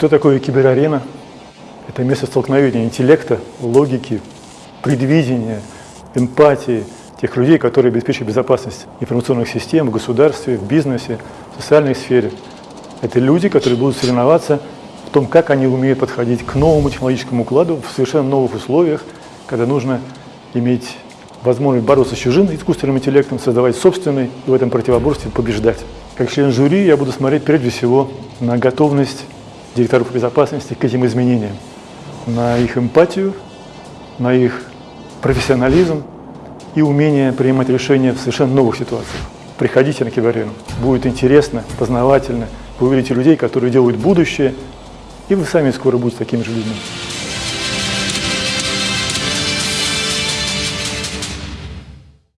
Что такое киберарена? Это место столкновения интеллекта, логики, предвидения, эмпатии тех людей, которые обеспечивают безопасность информационных систем в государстве, в бизнесе, в социальной сфере. Это люди, которые будут соревноваться в том, как они умеют подходить к новому технологическому укладу в совершенно новых условиях, когда нужно иметь возможность бороться с чужим искусственным интеллектом, создавать собственный и в этом противоборстве побеждать. Как член жюри я буду смотреть прежде всего на готовность директоров безопасности к этим изменениям, на их эмпатию, на их профессионализм и умение принимать решения в совершенно новых ситуациях. Приходите на Кибарену, будет интересно, познавательно, вы увидите людей, которые делают будущее, и вы сами скоро будете такими же людьми.